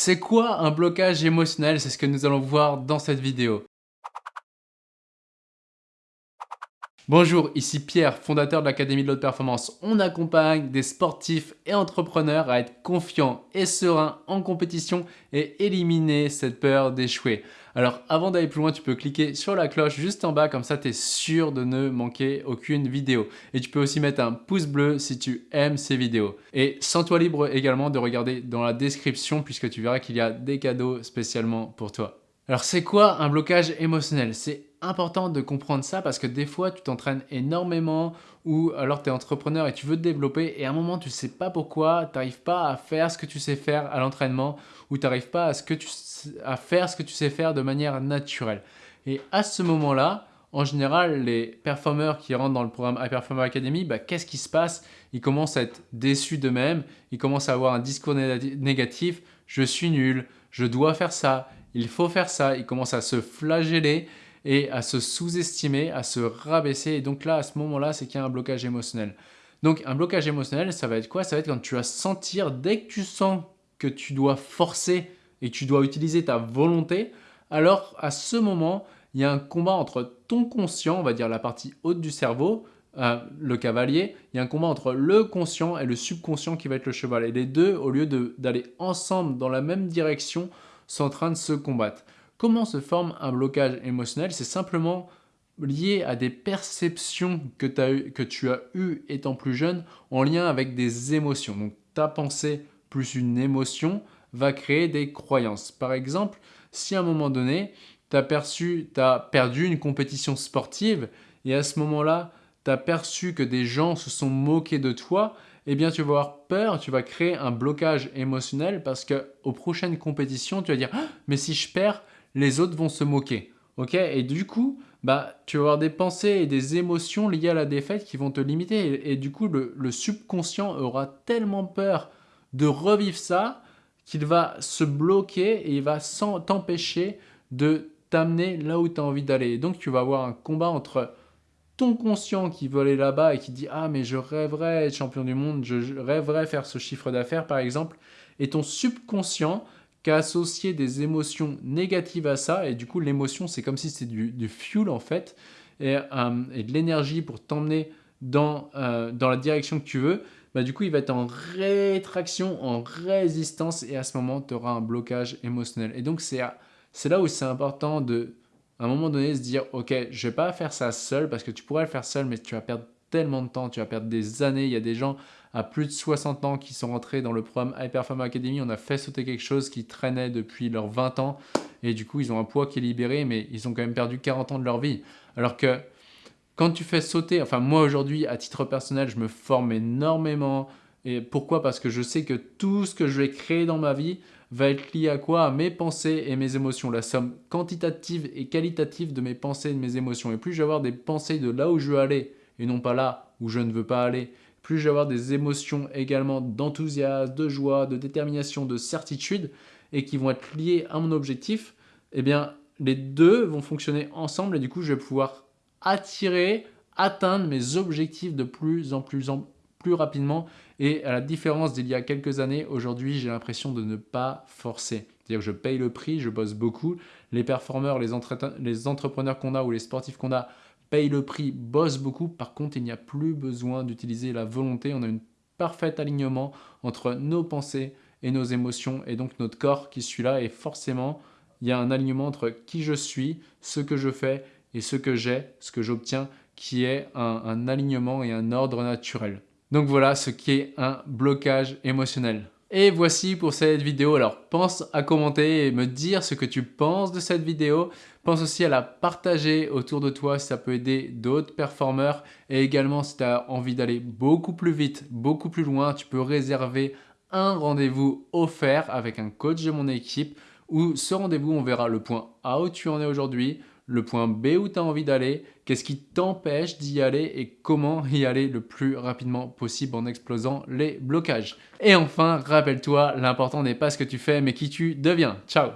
C'est quoi un blocage émotionnel? C'est ce que nous allons voir dans cette vidéo. Bonjour, ici Pierre, fondateur de l'Académie de l'Haute Performance. On accompagne des sportifs et entrepreneurs à être confiants et sereins en compétition et éliminer cette peur d'échouer. Alors avant d'aller plus loin, tu peux cliquer sur la cloche juste en bas, comme ça tu es sûr de ne manquer aucune vidéo. Et tu peux aussi mettre un pouce bleu si tu aimes ces vidéos. Et sens-toi libre également de regarder dans la description puisque tu verras qu'il y a des cadeaux spécialement pour toi. Alors c'est quoi un blocage émotionnel? C'est important de comprendre ça parce que des fois tu t'entraînes énormément ou alors tu es entrepreneur et tu veux te développer et à un moment tu sais pas pourquoi, tu n'arrives pas à faire ce que tu sais faire à l'entraînement ou tu n'arrives pas à, ce que tu, à faire ce que tu sais faire de manière naturelle. Et à ce moment-là, en général, les performeurs qui rentrent dans le programme High Performer Academy, bah, qu'est-ce qui se passe? Ils commencent à être déçus d'eux-mêmes, ils commencent à avoir un discours négatif, je suis nul, je dois faire ça, il faut faire ça. Il commence à se flageller et à se sous-estimer, à se rabaisser. Et donc là, à ce moment-là, c'est qu'il y a un blocage émotionnel. Donc un blocage émotionnel, ça va être quoi? Ça va être quand tu vas sentir, dès que tu sens que tu dois forcer et tu dois utiliser ta volonté, alors à ce moment, il y a un combat entre ton conscient, on va dire la partie haute du cerveau, euh, le cavalier, il y a un combat entre le conscient et le subconscient qui va être le cheval. Et les deux, au lieu d'aller ensemble dans la même direction, sont en train de se combattre. Comment se forme un blocage émotionnel? C'est simplement lié à des perceptions que, tu as eues étant plus jeune en lien avec des émotions. Donc ta pensée plus une émotion va créer des croyances. Par exemple, si à un moment donné, tu as, as perdu une compétition sportive et à ce moment-là, tu as perçu que des gens se sont moqués de toi, eh bien tu vas avoir peur, tu vas créer un blocage émotionnel parce qu'aux prochaines compétitions, tu vas dire ah, mais si je perds, les autres vont se moquer. ok? Et du coup, bah, tu vas avoir des pensées et des émotions liées à la défaite qui vont te limiter. Et, du coup, le, le, subconscient aura tellement peur de revivre ça qu'il va se bloquer et il va t'empêcher de t'amener là où tu as envie d'aller. Donc, tu vas avoir un combat entre ton conscient qui veut aller là-bas et qui dit « Ah, mais je rêverais être champion du monde, je rêverais faire ce chiffre d'affaires, par exemple. » Et ton subconscient associé des émotions négatives à ça. Et du coup, l'émotion, c'est comme si c'était du, fuel, en fait, et, euh, et de l'énergie pour t'emmener dans, euh, dans la direction que tu veux. Bah, du coup, il va être en rétraction, en résistance. Et à ce moment, tu auras un blocage émotionnel. Et donc, c'est là où c'est important de à un moment donné se dire ok je vais pas faire ça seul parce que tu pourrais le faire seul mais tu vas perdre tellement de temps, tu vas perdre des années. Il y a des gens à plus de 60 ans qui sont rentrés dans le programme High Academy. On a fait sauter quelque chose qui traînait depuis leurs 20 ans et du coup ils ont un poids qui est libéré mais ils ont quand même perdu 40 ans de leur vie. Alors que quand tu fais sauter, enfin moi aujourd'hui à titre personnel je me forme énormément et pourquoi? Parce que je sais que tout ce que je vais créer dans ma vie va être lié à quoi? À mes pensées et mes émotions, la somme quantitative et qualitative de mes pensées et de mes émotions. Et plus je vais avoir des pensées de là où je veux aller et non pas là où je ne veux pas aller, plus je vais avoir des émotions également d'enthousiasme, de joie, de détermination, de certitude et qui vont être liées à mon objectif, eh bien les deux vont fonctionner ensemble et du coup je vais pouvoir attirer, atteindre mes objectifs de plus en plus, en, plus rapidement. Et à la différence d'il y a quelques années, aujourd'hui, j'ai l'impression de ne pas forcer. C'est-à-dire que je paye le prix, je bosse beaucoup. Les performeurs, les, les entrepreneurs qu'on a ou les sportifs qu'on a payent le prix, bossent beaucoup. Par contre, il n'y a plus besoin d'utiliser la volonté. On a un parfait alignement entre nos pensées et nos émotions et donc notre corps qui suit là. Et forcément, il y a un alignement entre qui je suis, ce que je fais et ce que j'ai, ce que j'obtiens, qui est un alignement et un ordre naturel. Donc voilà ce qui est un blocage émotionnel. Et voici pour cette vidéo. Alors pense à commenter et me dire ce que tu penses de cette vidéo. Pense aussi à la partager autour de toi si ça peut aider d'autres performeurs. Et également si tu as envie d'aller beaucoup plus vite, beaucoup plus loin, tu peux réserver un rendez-vous offert avec un coach de mon équipe où ce rendez-vous, on verra le point A où tu en es aujourd'hui, le point B où tu as envie d'aller, qu'est-ce qui t'empêche d'y aller et comment y aller le plus rapidement possible en explosant les blocages. Et enfin, rappelle-toi, l'important n'est pas ce que tu fais mais qui tu deviens. Ciao